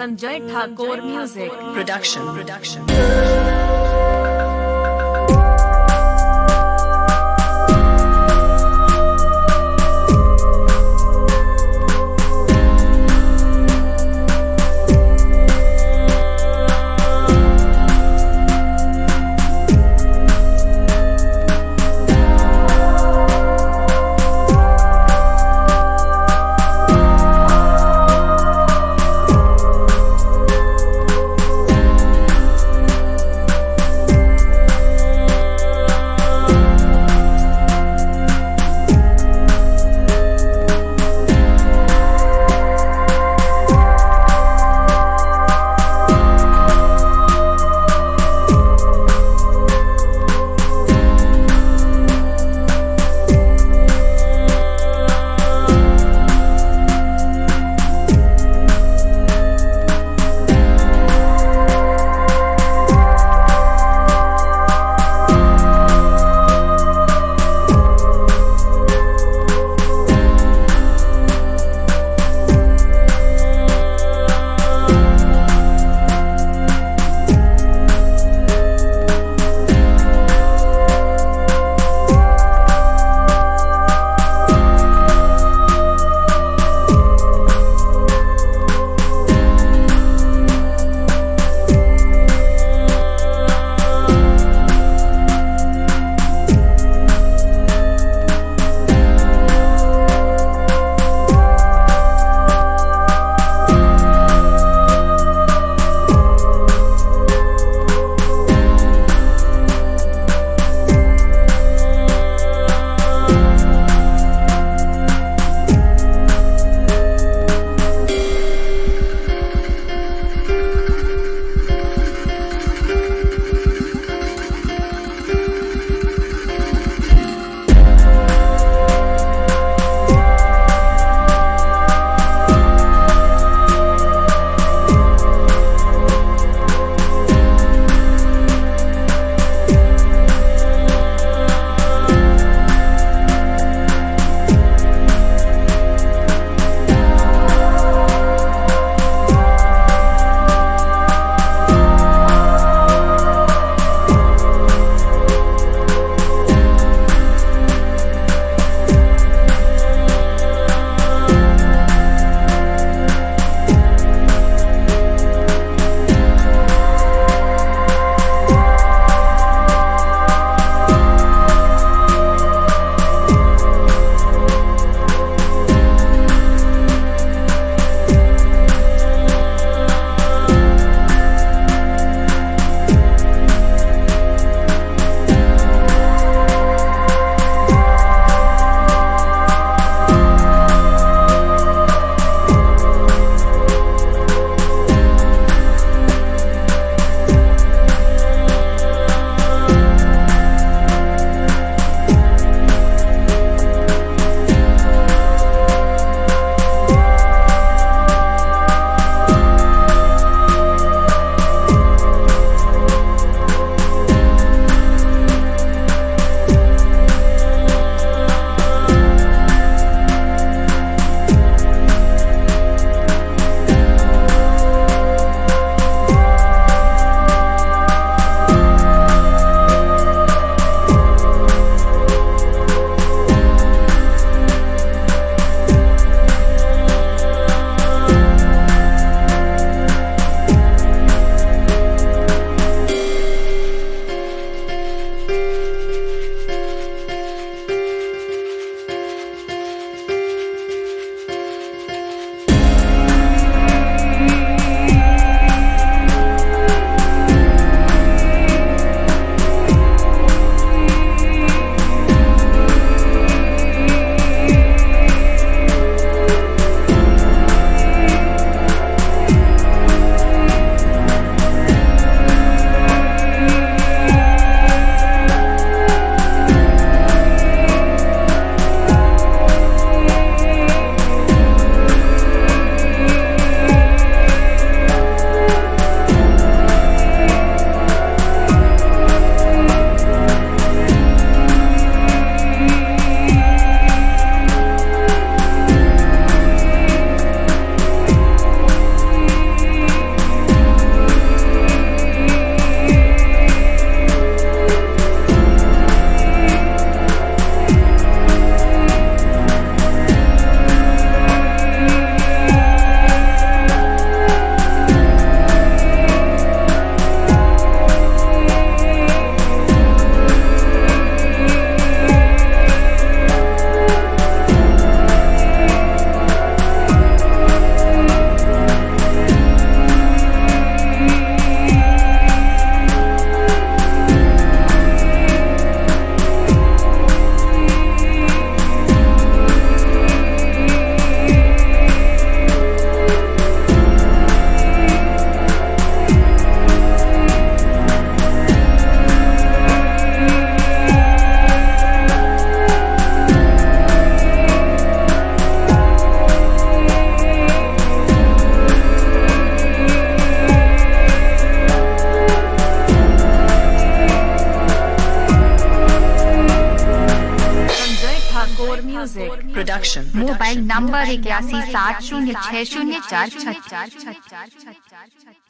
Sanjay Thakur music production production music production mobile number इक्यासी सात शून्य छः शून्य चार छः चार छः चार छः चार छः